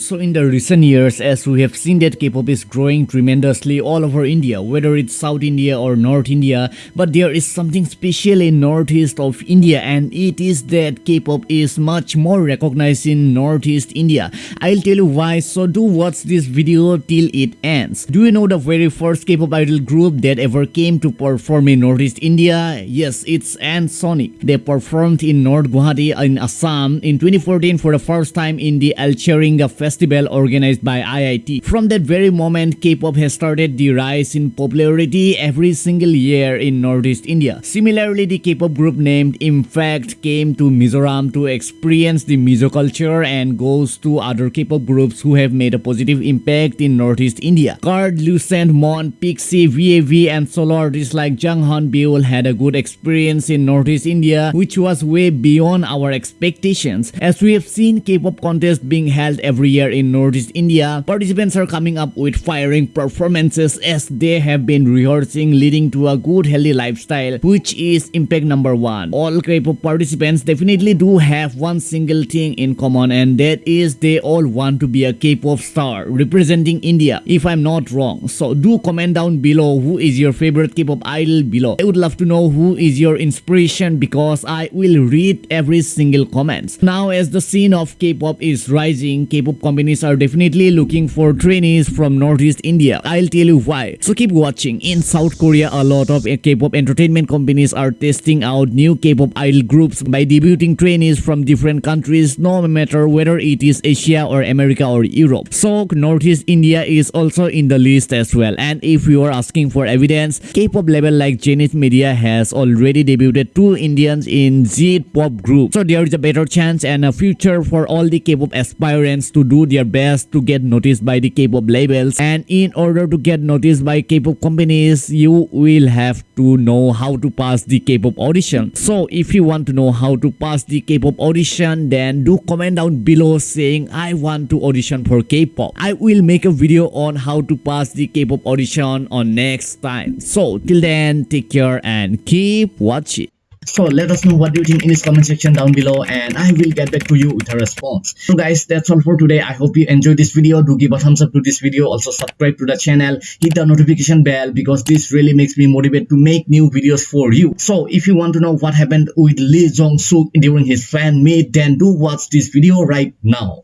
So in the recent years, as we have seen that K-pop is growing tremendously all over India, whether it's South India or North India, but there is something special in Northeast of India and it is that K-pop is much more recognized in Northeast India. I'll tell you why, so do watch this video till it ends. Do you know the very first K-pop idol group that ever came to perform in Northeast India? Yes, it's Sonic. They performed in North Guwahati in Assam in 2014 for the first time in the Alcheringa festival organized by IIT. From that very moment, K-pop has started the rise in popularity every single year in Northeast India. Similarly, the K-pop group named Impact came to Mizoram to experience the Mizo culture and goes to other K-pop groups who have made a positive impact in Northeast India. KARD, Lucent, Mon, Pixie, VAV and solo artists like Jonghyun Beul had a good experience in Northeast India which was way beyond our expectations. As we have seen K-pop contests being held every year in Northeast India, participants are coming up with firing performances as they have been rehearsing leading to a good healthy lifestyle which is impact number one. All K-pop participants definitely do have one single thing in common and that is they all want to be a K-pop star representing India if I'm not wrong. So do comment down below who is your favorite K-pop idol below. I would love to know who is your inspiration because I will read every single comment. Now as the scene of K-pop is rising, K-pop companies are definitely looking for trainees from Northeast India. I'll tell you why. So keep watching. In South Korea, a lot of K-pop entertainment companies are testing out new K-pop idol groups by debuting trainees from different countries no matter whether it is Asia or America or Europe. So Northeast India is also in the list as well. And if you are asking for evidence, K-pop label like Zenith Media has already debuted two Indians in Z pop group. So there is a better chance and a future for all the K-pop aspirants to do their best to get noticed by the K-pop labels and in order to get noticed by K-pop companies you will have to know how to pass the K-pop audition. So if you want to know how to pass the K-pop audition then do comment down below saying I want to audition for K-pop. I will make a video on how to pass the K-pop audition on next time. So till then take care and keep watching. So let us know what you think in this comment section down below and I will get back to you with a response. So guys that's all for today. I hope you enjoyed this video. Do give a thumbs up to this video. Also subscribe to the channel. Hit the notification bell because this really makes me motivate to make new videos for you. So if you want to know what happened with Lee Jong Suk during his fan meet then do watch this video right now.